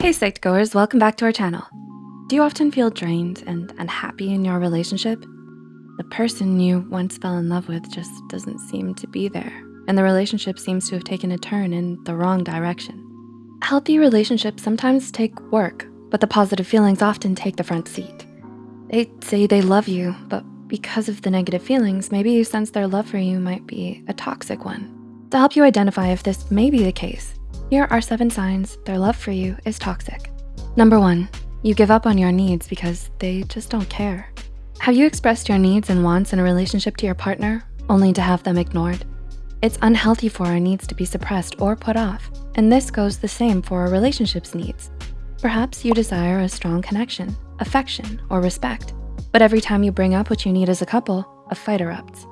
Hey Psych2Goers, welcome back to our channel. Do you often feel drained and unhappy in your relationship? The person you once fell in love with just doesn't seem to be there, and the relationship seems to have taken a turn in the wrong direction. Healthy relationships sometimes take work, but the positive feelings often take the front seat. They say they love you, but because of the negative feelings, maybe you sense their love for you might be a toxic one. To help you identify if this may be the case, here are seven signs their love for you is toxic. Number one, you give up on your needs because they just don't care. Have you expressed your needs and wants in a relationship to your partner only to have them ignored? It's unhealthy for our needs to be suppressed or put off, and this goes the same for a relationship's needs. Perhaps you desire a strong connection, affection, or respect, but every time you bring up what you need as a couple, a fight erupts.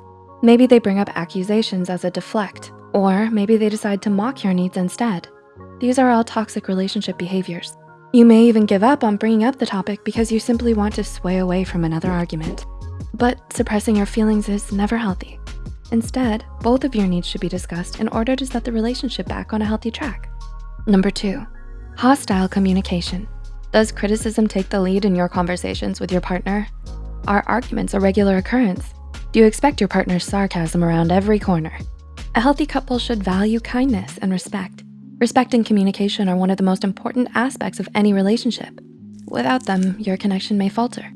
Maybe they bring up accusations as a deflect or maybe they decide to mock your needs instead. These are all toxic relationship behaviors. You may even give up on bringing up the topic because you simply want to sway away from another argument. But suppressing your feelings is never healthy. Instead, both of your needs should be discussed in order to set the relationship back on a healthy track. Number two, hostile communication. Does criticism take the lead in your conversations with your partner? Are arguments a regular occurrence? Do you expect your partner's sarcasm around every corner? A healthy couple should value kindness and respect. Respect and communication are one of the most important aspects of any relationship. Without them, your connection may falter.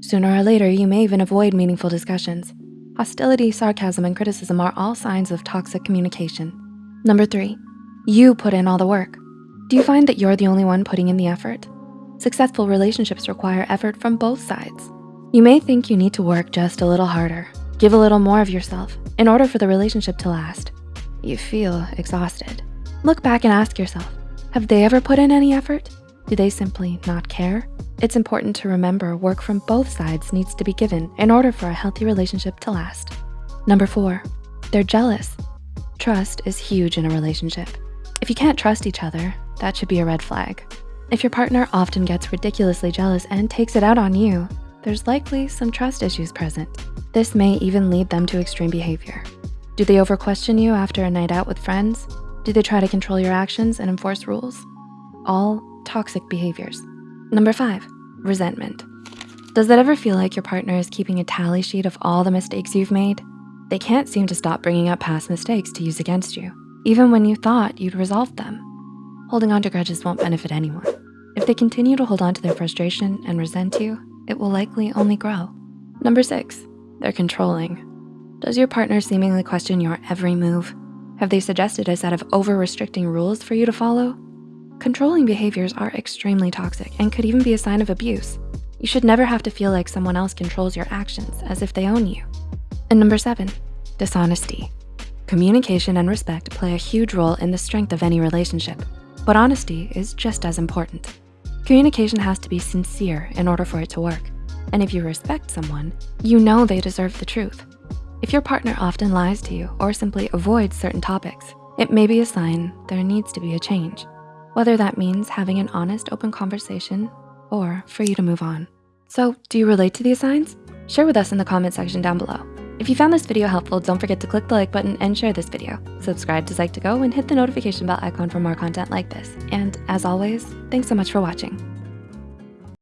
Sooner or later, you may even avoid meaningful discussions. Hostility, sarcasm, and criticism are all signs of toxic communication. Number three, you put in all the work. Do you find that you're the only one putting in the effort? Successful relationships require effort from both sides. You may think you need to work just a little harder, Give a little more of yourself in order for the relationship to last. You feel exhausted. Look back and ask yourself, have they ever put in any effort? Do they simply not care? It's important to remember work from both sides needs to be given in order for a healthy relationship to last. Number four, they're jealous. Trust is huge in a relationship. If you can't trust each other, that should be a red flag. If your partner often gets ridiculously jealous and takes it out on you, there's likely some trust issues present. This may even lead them to extreme behavior. Do they over question you after a night out with friends? Do they try to control your actions and enforce rules? All toxic behaviors. Number five, resentment. Does it ever feel like your partner is keeping a tally sheet of all the mistakes you've made? They can't seem to stop bringing up past mistakes to use against you, even when you thought you'd resolved them. Holding on to grudges won't benefit anyone. If they continue to hold on to their frustration and resent you, it will likely only grow. Number six, they're controlling. Does your partner seemingly question your every move? Have they suggested a set of over-restricting rules for you to follow? Controlling behaviors are extremely toxic and could even be a sign of abuse. You should never have to feel like someone else controls your actions as if they own you. And number seven, dishonesty. Communication and respect play a huge role in the strength of any relationship, but honesty is just as important. Communication has to be sincere in order for it to work. And if you respect someone, you know they deserve the truth. If your partner often lies to you or simply avoids certain topics, it may be a sign there needs to be a change, whether that means having an honest, open conversation or for you to move on. So do you relate to these signs? Share with us in the comment section down below. If you found this video helpful, don't forget to click the like button and share this video. Subscribe to Psych2Go and hit the notification bell icon for more content like this. And as always, thanks so much for watching.